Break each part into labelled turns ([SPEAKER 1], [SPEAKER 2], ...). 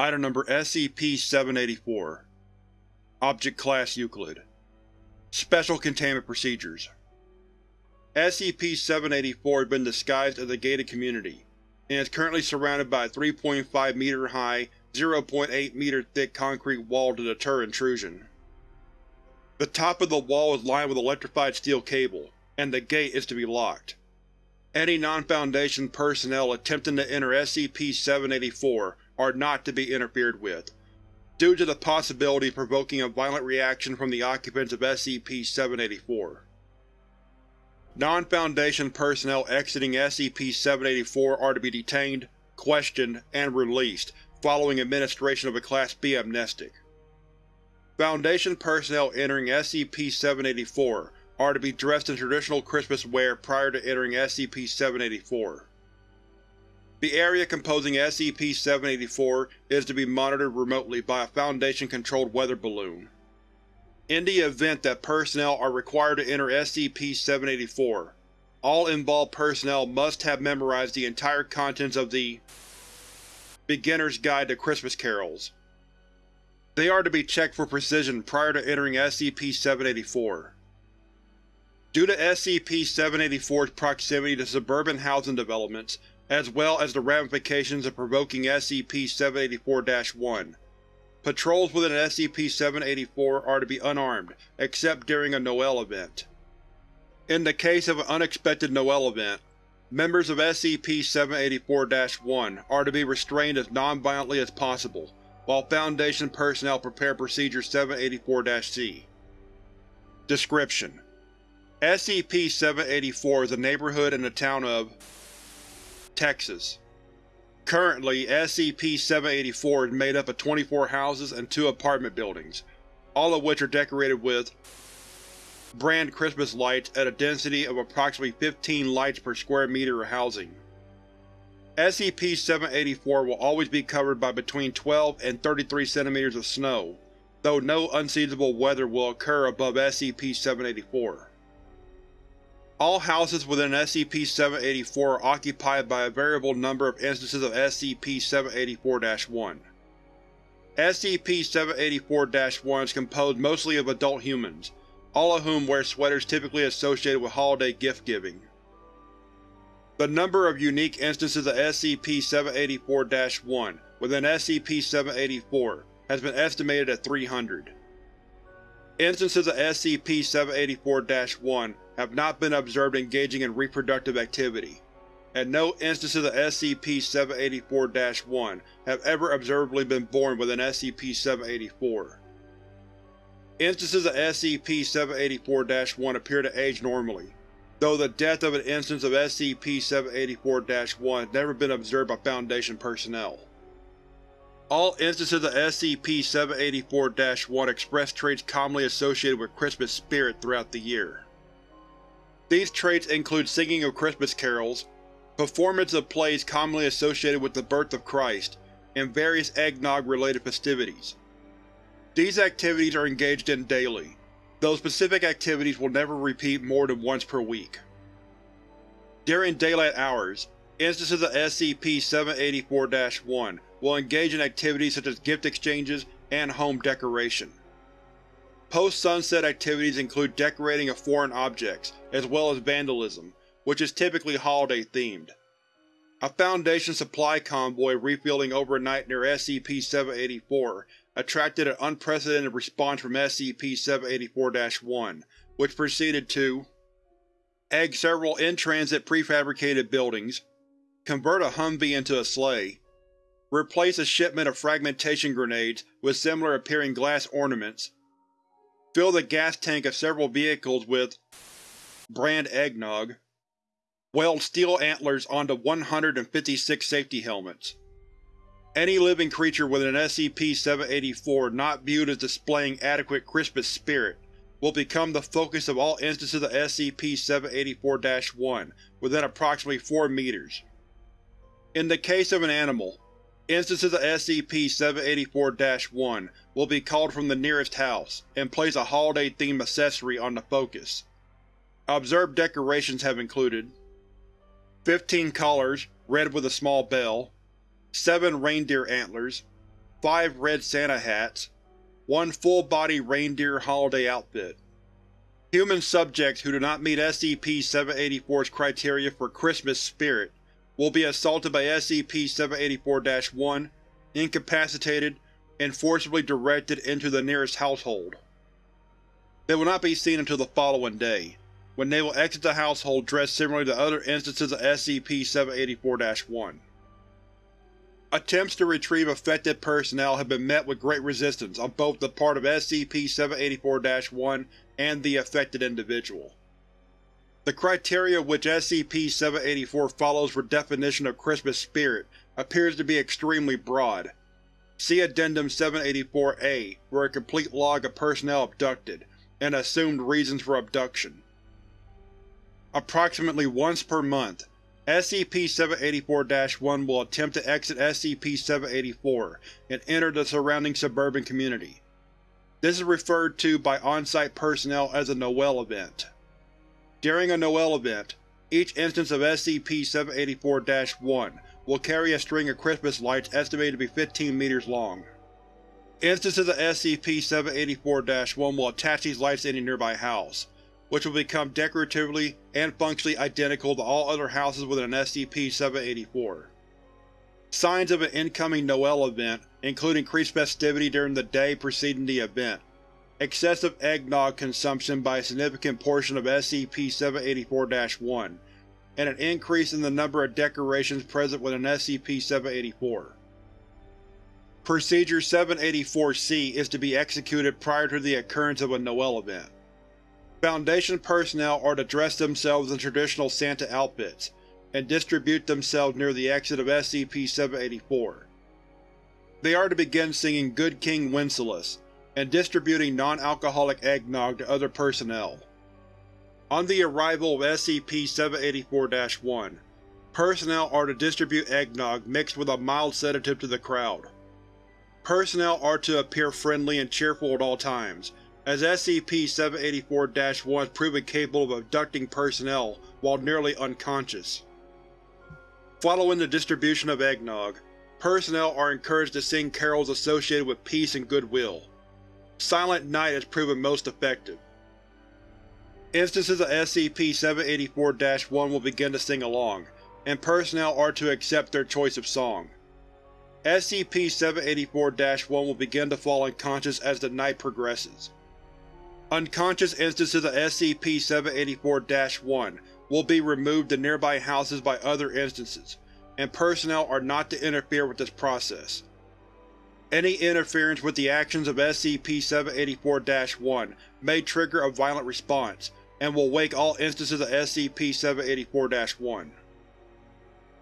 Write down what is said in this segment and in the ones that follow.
[SPEAKER 1] Item Number SCP-784 Object Class Euclid Special Containment Procedures SCP-784 has been disguised as a gated community, and is currently surrounded by a 3.5 meter high, 0.8 meter thick concrete wall to deter intrusion. The top of the wall is lined with electrified steel cable, and the gate is to be locked. Any non-Foundation personnel attempting to enter SCP-784 are not to be interfered with, due to the possibility of provoking a violent reaction from the occupants of SCP-784. Non-Foundation personnel exiting SCP-784 are to be detained, questioned, and released following administration of a Class B amnestic. Foundation personnel entering SCP-784 are to be dressed in traditional Christmas wear prior to entering SCP-784. The area composing SCP-784 is to be monitored remotely by a Foundation-controlled weather balloon. In the event that personnel are required to enter SCP-784, all involved personnel must have memorized the entire contents of the Beginner's Guide to Christmas Carols. They are to be checked for precision prior to entering SCP-784. Due to SCP-784's proximity to suburban housing developments, as well as the ramifications of provoking SCP-784-1, patrols within SCP-784 are to be unarmed, except during a Noel event. In the case of an unexpected Noel event, members of SCP-784-1 are to be restrained as non-violently as possible, while Foundation personnel prepare Procedure 784-C. Description: SCP-784 is a neighborhood in the town of Texas. Currently, SCP-784 is made up of 24 houses and two apartment buildings, all of which are decorated with brand Christmas lights at a density of approximately 15 lights per square meter of housing. SCP-784 will always be covered by between 12 and 33 cm of snow, though no unseasonable weather will occur above SCP-784. All houses within SCP-784 are occupied by a variable number of instances of SCP-784-1. SCP-784-1 is composed mostly of adult humans, all of whom wear sweaters typically associated with holiday gift-giving. The number of unique instances of SCP-784-1 within SCP-784 has been estimated at 300. Instances of SCP-784-1 have not been observed engaging in reproductive activity, and no instances of SCP-784-1 have ever observably been born within SCP-784. Instances of SCP-784-1 appear to age normally, though the death of an instance of SCP-784-1 has never been observed by Foundation personnel. All instances of SCP-784-1 express traits commonly associated with Christmas spirit throughout the year. These traits include singing of Christmas carols, performance of plays commonly associated with the birth of Christ, and various eggnog-related festivities. These activities are engaged in daily, though specific activities will never repeat more than once per week. During daylight hours, instances of SCP-784-1 will engage in activities such as gift exchanges and home decoration. Post-sunset activities include decorating of foreign objects, as well as vandalism, which is typically holiday-themed. A Foundation supply convoy refueling overnight near SCP-784 attracted an unprecedented response from SCP-784-1, which proceeded to egg several in-transit prefabricated buildings, convert a Humvee into a sleigh, replace a shipment of fragmentation grenades with similar-appearing glass ornaments, fill the gas tank of several vehicles with brand eggnog, weld steel antlers onto 156 safety helmets. Any living creature with an SCP-784 not viewed as displaying adequate Christmas spirit will become the focus of all instances of SCP-784-1 within approximately 4 meters. In the case of an animal, instances of SCP-784-1 will be called from the nearest house, and place a holiday-themed accessory on the focus. Observed decorations have included 15 collars, red with a small bell, 7 reindeer antlers, 5 red Santa hats, 1 full-body reindeer holiday outfit. Human subjects who do not meet SCP-784's criteria for Christmas spirit will be assaulted by SCP-784-1, incapacitated, and forcibly directed into the nearest household. They will not be seen until the following day, when they will exit the household dressed similarly to other instances of SCP-784-1. Attempts to retrieve affected personnel have been met with great resistance on both the part of SCP-784-1 and the affected individual. The criteria which SCP-784 follows for definition of Christmas spirit appears to be extremely broad. See Addendum 784-A for a complete log of personnel abducted, and assumed reasons for abduction. Approximately once per month, SCP-784-1 will attempt to exit SCP-784 and enter the surrounding suburban community. This is referred to by on-site personnel as a Noel event. During a Noel event, each instance of SCP-784-1 will carry a string of Christmas lights estimated to be 15 meters long. Instances of SCP-784-1 will attach these lights to any nearby house, which will become decoratively and functionally identical to all other houses within an SCP-784. Signs of an incoming Noel event include increased festivity during the day preceding the event, excessive eggnog consumption by a significant portion of SCP-784-1, and an increase in the number of decorations present within SCP-784. Procedure 784-C is to be executed prior to the occurrence of a Noel event. Foundation personnel are to dress themselves in traditional Santa outfits, and distribute themselves near the exit of SCP-784. They are to begin singing Good King Wenceslas, and distributing non-alcoholic eggnog to other personnel. On the arrival of SCP-784-1, personnel are to distribute eggnog mixed with a mild sedative to the crowd. Personnel are to appear friendly and cheerful at all times, as SCP-784-1 has proven capable of abducting personnel while nearly unconscious. Following the distribution of eggnog, personnel are encouraged to sing carols associated with peace and goodwill. Silent Night has proven most effective. Instances of SCP-784-1 will begin to sing along, and personnel are to accept their choice of song. SCP-784-1 will begin to fall unconscious as the night progresses. Unconscious instances of SCP-784-1 will be removed to nearby houses by other instances, and personnel are not to interfere with this process. Any interference with the actions of SCP-784-1 may trigger a violent response, and will wake all instances of SCP-784-1.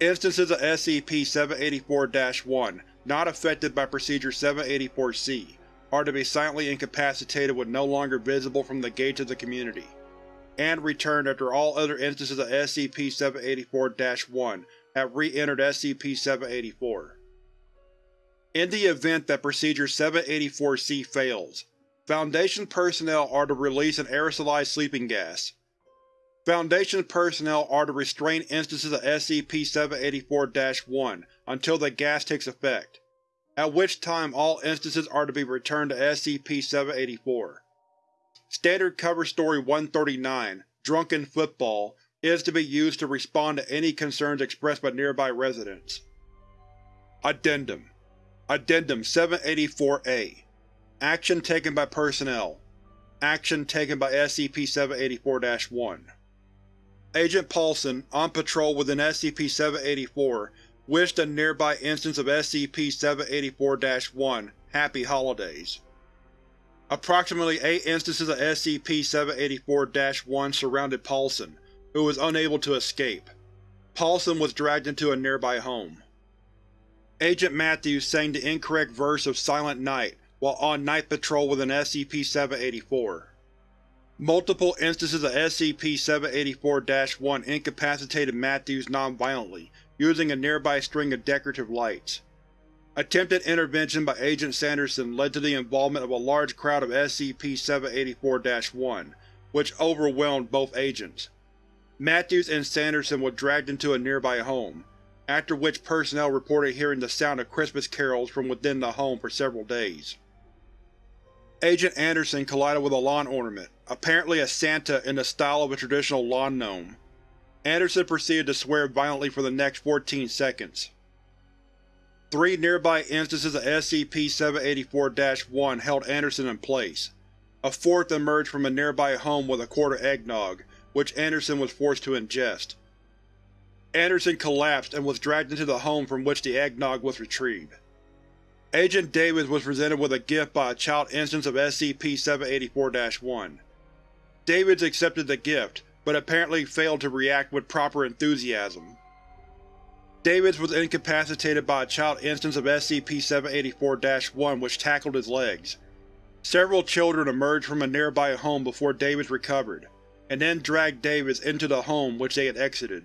[SPEAKER 1] Instances of SCP-784-1 not affected by Procedure 784-C are to be silently incapacitated when no longer visible from the gates of the community, and returned after all other instances of SCP-784-1 have re-entered SCP-784. In the event that Procedure 784-C fails, Foundation personnel are to release an aerosolized sleeping gas. Foundation personnel are to restrain instances of SCP-784-1 until the gas takes effect, at which time all instances are to be returned to SCP-784. Standard Cover Story 139, Drunken Football, is to be used to respond to any concerns expressed by nearby residents. Addendum Addendum 784-A Action taken by personnel Action taken by SCP-784-1 Agent Paulson, on patrol within SCP-784, wished a nearby instance of SCP-784-1 Happy Holidays. Approximately eight instances of SCP-784-1 surrounded Paulson, who was unable to escape. Paulson was dragged into a nearby home. Agent Matthews sang the incorrect verse of Silent Night while on night patrol within SCP-784. Multiple instances of SCP-784-1 incapacitated Matthews non-violently, using a nearby string of decorative lights. Attempted intervention by Agent Sanderson led to the involvement of a large crowd of SCP-784-1, which overwhelmed both agents. Matthews and Sanderson were dragged into a nearby home, after which personnel reported hearing the sound of Christmas carols from within the home for several days. Agent Anderson collided with a lawn ornament, apparently a Santa in the style of a traditional lawn gnome. Anderson proceeded to swear violently for the next 14 seconds. Three nearby instances of SCP-784-1 held Anderson in place. A fourth emerged from a nearby home with a quart of eggnog, which Anderson was forced to ingest. Anderson collapsed and was dragged into the home from which the eggnog was retrieved. Agent Davis was presented with a gift by a child instance of SCP-784-1. Davids accepted the gift, but apparently failed to react with proper enthusiasm. Davids was incapacitated by a child instance of SCP-784-1 which tackled his legs. Several children emerged from a nearby home before Davids recovered, and then dragged Davids into the home which they had exited.